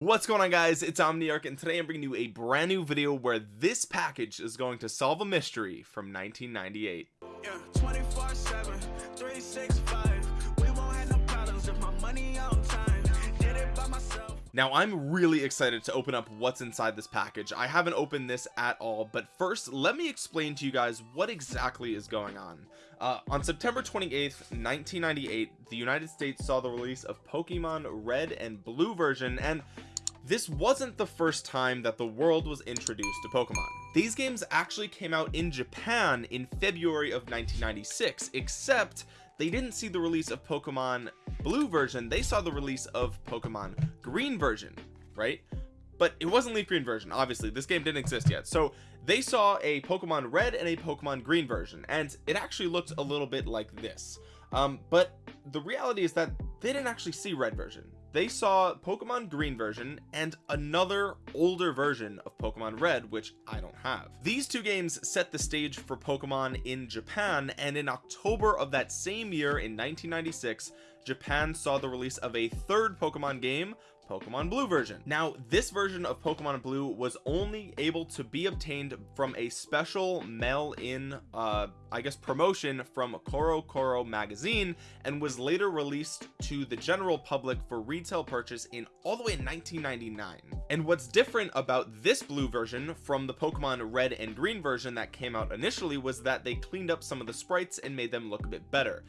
what's going on guys? It's omniarch and today i'm bringing you a brand new video where this package is going to solve a mystery from 1998 yeah, 24 7 365 we won't have no problems if my money on time. Did it by myself. Now i'm really excited to open up what's inside this package. I haven't opened this at all but first let me explain to you guys what exactly is going on. Uh, on September 28th 1998 the United States saw the release of Pokemon red and blue version and this wasn't the first time that the world was introduced to Pokemon. These games actually came out in Japan in February of 1996 except they didn't see the release of Pokemon blue version they saw the release of Pokemon green version right? But it wasn't leaf green version obviously this game didn't exist yet. So they saw a Pokemon red and a Pokemon green version and it actually looked a little bit like this. Um, but the reality is that they didn't actually see red version they saw Pokemon green version and another older version of Pokemon red which I don't have. These two games set the stage for Pokemon in Japan and in October of that same year in 1996 Japan saw the release of a third Pokemon game Pokemon Blue version. Now this version of Pokemon Blue was only able to be obtained from a special mail-in uh I guess promotion from CoroCoro magazine and was later released to the general public for retail purchase in all the way in 1999 and what's different about this blue version from the Pokemon red and green version that came out initially was that they cleaned up some of the sprites and made them look a bit better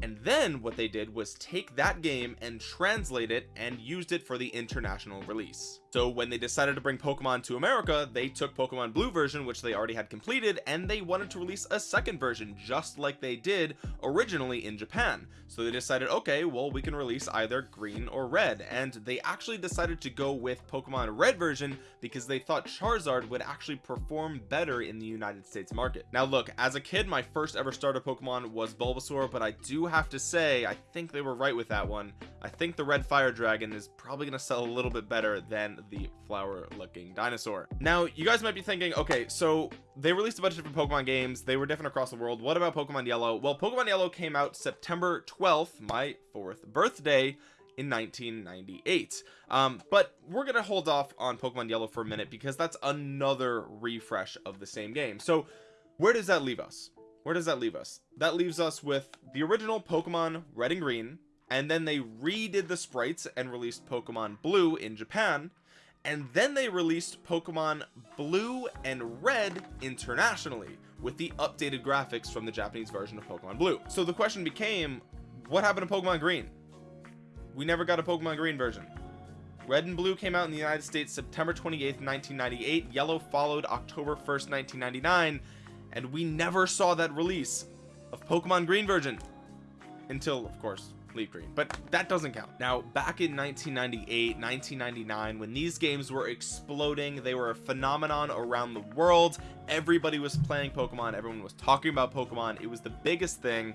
and then what they did was take that game and translate it and used it for the international release so when they decided to bring Pokemon to America they took Pokemon blue version which they already had completed and they wanted to release a second version just like they did originally in Japan. So they decided okay well we can release either green or red. And they actually decided to go with Pokemon red version because they thought Charizard would actually perform better in the United States market. Now look as a kid my first ever starter Pokemon was Bulbasaur but I do have to say I think they were right with that one. I think the red fire dragon is probably going to sell a little bit better than the flower looking dinosaur. Now you guys might be thinking okay so they released a bunch of different Pokemon games. They were different across the world. What about Pokemon Yellow? Well Pokemon Yellow came out September 12th my fourth birthday in 1998 um, but we're gonna hold off on Pokemon Yellow for a minute because that's another refresh of the same game. So where does that leave us? Where does that leave us? That leaves us with the original Pokemon red and green and then they redid the sprites and released Pokemon blue in Japan and then they released Pokemon blue and red internationally with the updated graphics from the Japanese version of Pokemon blue. So the question became what happened to Pokemon green? We never got a Pokemon green version. Red and blue came out in the United States September 28th 1998 yellow followed October 1st 1999 and we never saw that release of Pokemon green version until of course leaf green but that doesn't count. Now back in 1998 1999 when these games were exploding they were a phenomenon around the world. Everybody was playing pokemon everyone was talking about pokemon. It was the biggest thing.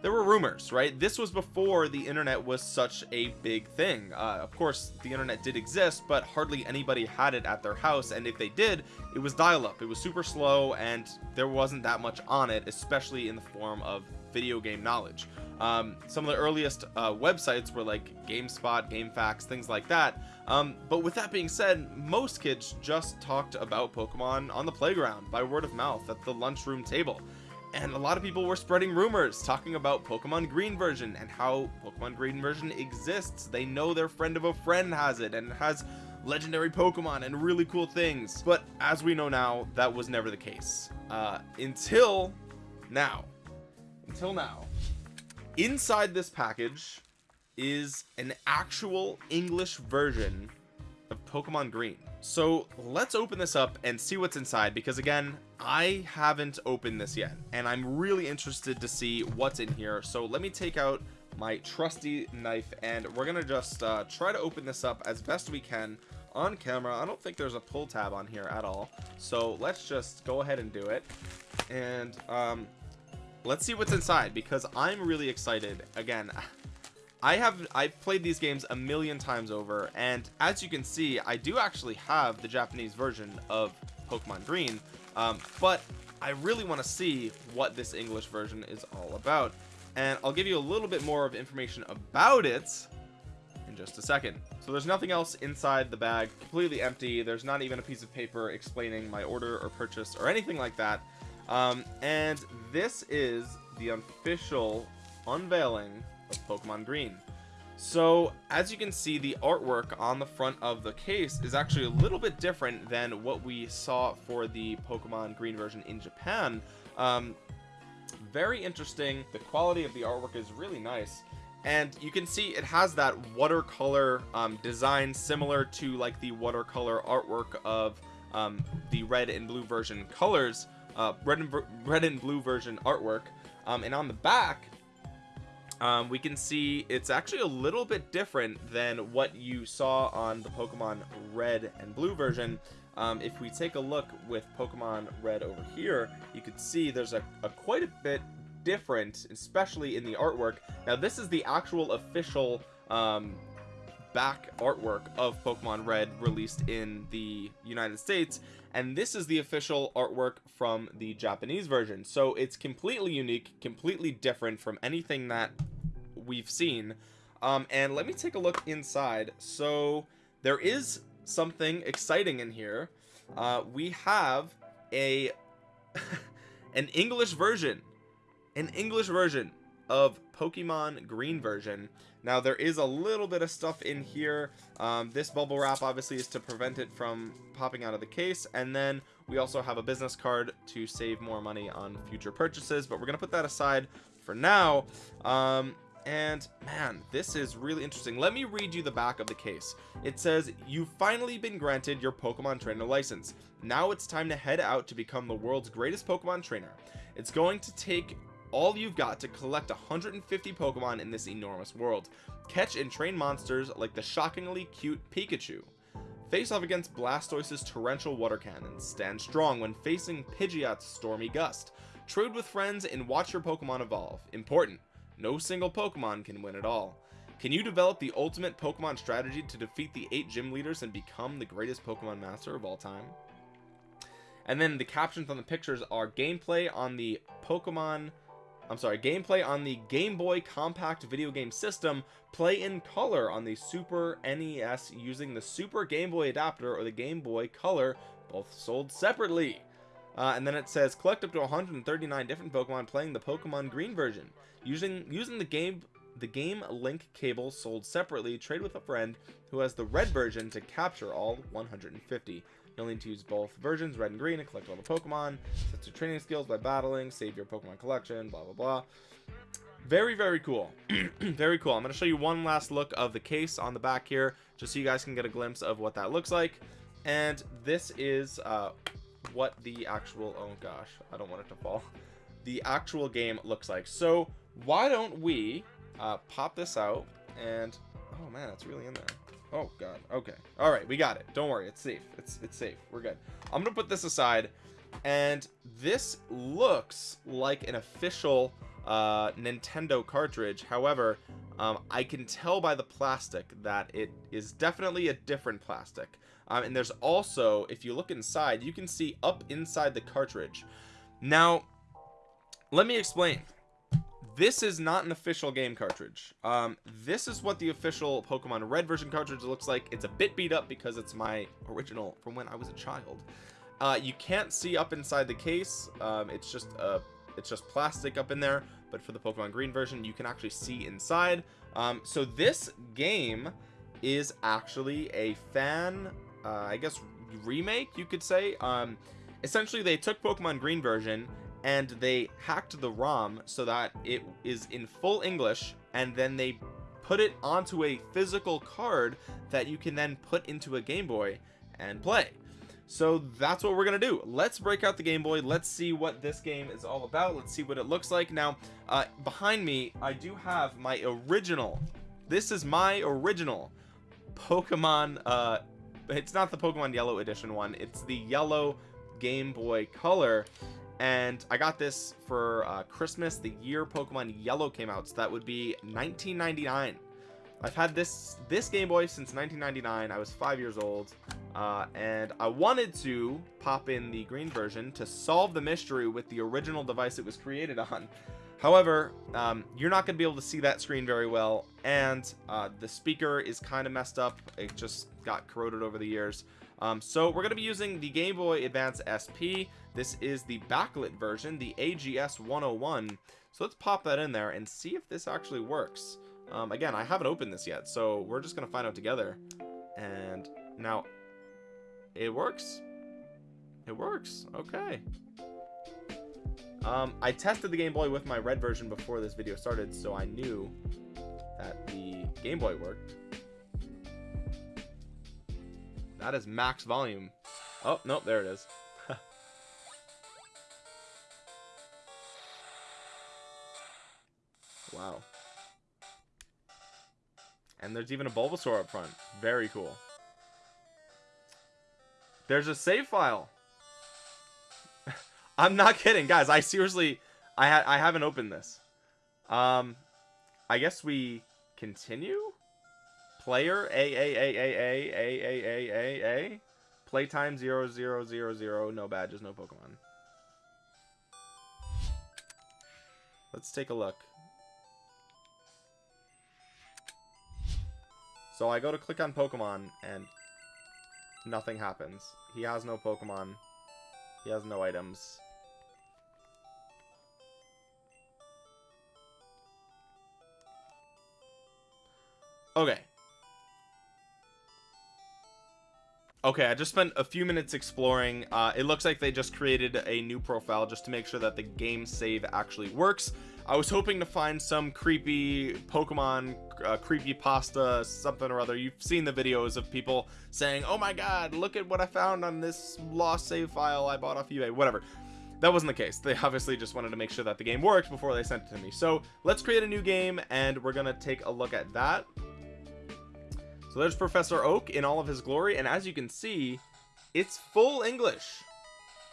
There were rumors right? This was before the internet was such a big thing. Uh, of course the internet did exist but hardly anybody had it at their house and if they did it was dial-up. It was super slow and there wasn't that much on it especially in the form of video game knowledge um, some of the earliest uh, websites were like GameSpot, GameFAQs, things like that. Um, but with that being said, most kids just talked about Pokemon on the playground by word of mouth at the lunchroom table. And a lot of people were spreading rumors talking about Pokemon Green version and how Pokemon Green version exists. They know their friend of a friend has it and has legendary Pokemon and really cool things. But as we know now, that was never the case. Uh, until now. Until now inside this package is an actual English version of Pokemon Green. So let's open this up and see what's inside because again I haven't opened this yet and I'm really interested to see what's in here. So let me take out my trusty knife and we're gonna just uh, try to open this up as best we can on camera. I don't think there's a pull tab on here at all. So let's just go ahead and do it. And um, let's see what's inside because I'm really excited. Again I have I've played these games a million times over and as you can see I do actually have the Japanese version of Pokemon Green um, but I really want to see what this English version is all about. And I'll give you a little bit more of information about it in just a second. So there's nothing else inside the bag completely empty. There's not even a piece of paper explaining my order or purchase or anything like that um, and this is the official unveiling of Pokemon Green. So as you can see the artwork on the front of the case is actually a little bit different than what we saw for the Pokemon Green version in Japan. Um, very interesting. The quality of the artwork is really nice. And you can see it has that watercolor um, design similar to like the watercolor artwork of um, the red and blue version colors uh, red and red and blue version artwork. Um, and on the back um, we can see it's actually a little bit different than what you saw on the Pokemon red and blue version. Um, if we take a look with Pokemon red over here you can see there's a, a quite a bit different especially in the artwork. Now this is the actual official um, back artwork of Pokemon Red released in the United States and this is the official artwork from the Japanese version. So it's completely unique completely different from anything that we've seen. Um, and let me take a look inside. So there is something exciting in here. Uh, we have a an English version an English version of Pokemon green version now there is a little bit of stuff in here. Um, this bubble wrap obviously is to prevent it from popping out of the case. And then we also have a business card to save more money on future purchases. But we're gonna put that aside for now. Um, and man this is really interesting. Let me read you the back of the case. It says you've finally been granted your pokemon trainer license. Now it's time to head out to become the world's greatest pokemon trainer. It's going to take all you've got to collect 150 Pokemon in this enormous world. Catch and train monsters like the shockingly cute Pikachu. Face off against Blastoise's torrential water cannons. Stand strong when facing Pidgeot's stormy gust. Trade with friends and watch your Pokemon evolve. Important, no single Pokemon can win it all. Can you develop the ultimate Pokemon strategy to defeat the eight gym leaders and become the greatest Pokemon master of all time? And then the captions on the pictures are gameplay on the Pokemon I'm sorry gameplay on the Game Boy compact video game system play in color on the Super NES using the Super Game Boy adapter or the Game Boy Color both sold separately. Uh, and then it says collect up to 139 different Pokemon playing the Pokemon Green version. Using using the game the game link cable sold separately trade with a friend who has the red version to capture all 150 You'll need to use both versions, red and green, and collect all the Pokemon. Set your training skills by battling, save your Pokemon collection, blah, blah, blah. Very, very cool. very cool. I'm going to show you one last look of the case on the back here, just so you guys can get a glimpse of what that looks like. And this is uh, what the actual, oh gosh, I don't want it to fall. The actual game looks like. So why don't we uh, pop this out and, oh man, it's really in there oh god. Okay. All right. We got it. Don't worry. It's safe. It's it's safe. We're good. I'm gonna put this aside. And this looks like an official uh nintendo cartridge. However um, i can tell by the plastic that it is definitely a different plastic. Um, and there's also if you look inside you can see up inside the cartridge. Now let me explain this is not an official game cartridge. Um this is what the official pokemon red version cartridge looks like. It's a bit beat up because it's my original from when i was a child. Uh you can't see up inside the case. Um it's just uh it's just plastic up in there. But for the pokemon green version you can actually see inside. Um so this game is actually a fan uh i guess remake you could say. Um essentially they took pokemon green version and they hacked the ROM so that it is in full English and then they put it onto a physical card that you can then put into a Game Boy and play. So that's what we're gonna do. Let's break out the Game Boy. Let's see what this game is all about. Let's see what it looks like. Now uh, behind me I do have my original. This is my original Pokemon uh it's not the Pokemon yellow edition one. It's the yellow Game Boy color and I got this for uh, Christmas the year Pokemon Yellow came out so that would be 1999 I've had this this Game Boy since 1999 I was five years old uh, and I wanted to pop in the green version to solve the mystery with the original device it was created on. However um, you're not gonna be able to see that screen very well and uh, the speaker is kind of messed up. It just got corroded over the years um, so we're going to be using the Game Boy Advance SP this is the backlit version the AGS 101 so let's pop that in there and see if this actually works. Um, again I haven't opened this yet so we're just gonna find out together. And now it works? It works okay. Um, I tested the Game Boy with my red version before this video started so I knew that the Game Boy worked that is max volume. Oh nope there it is. Wow. And there's even a Bulbasaur up front. Very cool. There's a save file. I'm not kidding guys. I seriously I had I haven't opened this. Um I guess we continue player a a a a a a a a a playtime zero zero zero zero. No badges no Pokemon. Let's take a look. So I go to click on Pokemon and nothing happens. He has no Pokemon. He has no items. Okay Okay, I just spent a few minutes exploring. Uh, it looks like they just created a new profile just to make sure that the game save actually works. I was hoping to find some creepy Pokemon, uh, creepy pasta, something or other. You've seen the videos of people saying, oh my god, look at what I found on this lost save file I bought off eBay, whatever. That wasn't the case. They obviously just wanted to make sure that the game worked before they sent it to me. So let's create a new game and we're to take a look at that so there's Professor Oak in all of his glory and as you can see it's full English.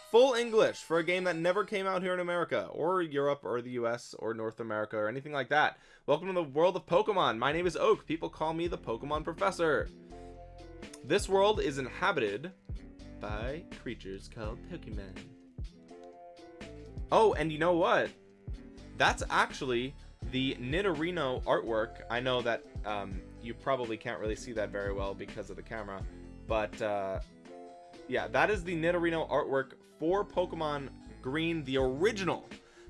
Full English for a game that never came out here in America or Europe or the US or North America or anything like that. Welcome to the world of Pokemon. My name is Oak. People call me the Pokemon Professor. This world is inhabited by creatures called Pokemon. Oh and you know what? That's actually the Nidorino artwork. I know that um, you probably can't really see that very well because of the camera but uh, yeah that is the Nidorino artwork for Pokemon Green the original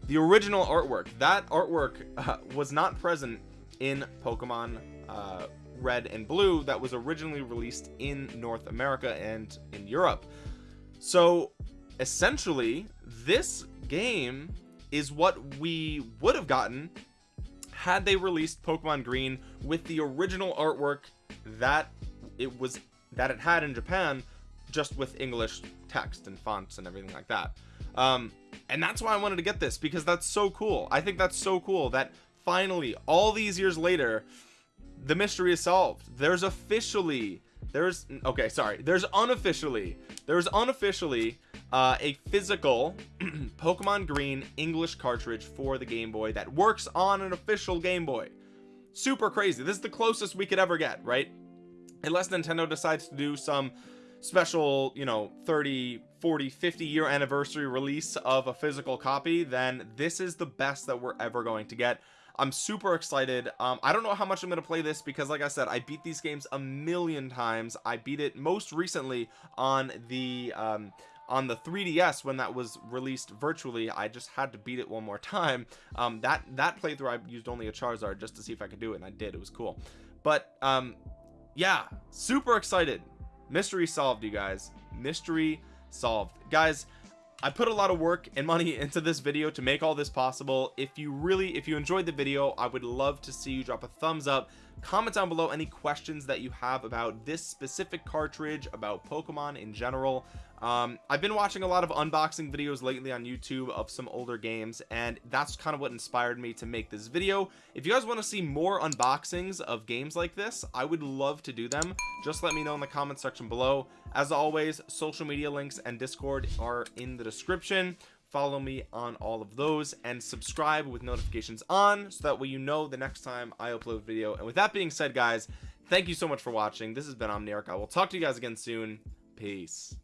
the original artwork. That artwork uh, was not present in Pokemon uh, red and blue that was originally released in North America and in Europe. So essentially this game is what we would have gotten had they released Pokemon Green with the original artwork that it was that it had in Japan just with English text and fonts and everything like that. Um, and that's why I wanted to get this because that's so cool. I think that's so cool that finally all these years later the mystery is solved. There's officially there's okay sorry. There's unofficially there's unofficially uh, a physical Pokemon Green English cartridge for the Game Boy that works on an official Game Boy. Super crazy. This is the closest we could ever get right? Unless Nintendo decides to do some special you know 30 40 50 year anniversary release of a physical copy then this is the best that we're ever going to get I'm super excited. Um, I don't know how much I'm gonna play this because like I said I beat these games a million times. I beat it most recently on the um, on the 3ds when that was released virtually. I just had to beat it one more time. Um that that playthrough i used only a charizard just to see if i could do it and i did. It was cool. But um yeah super excited. Mystery solved you guys. Mystery solved. Guys I put a lot of work and money into this video to make all this possible. If you really if you enjoyed the video I would love to see you drop a thumbs up. Comment down below any questions that you have about this specific cartridge about Pokemon in general um, I've been watching a lot of unboxing videos lately on YouTube of some older games and that's kind of what inspired me to make this video. If you guys want to see more unboxings of games like this I would love to do them. Just let me know in the comment section below. As always social media links and discord are in the description. Follow me on all of those and subscribe with notifications on so that way you know the next time I upload a video. And with that being said guys thank you so much for watching. This has been Omniarch. I will talk to you guys again soon. Peace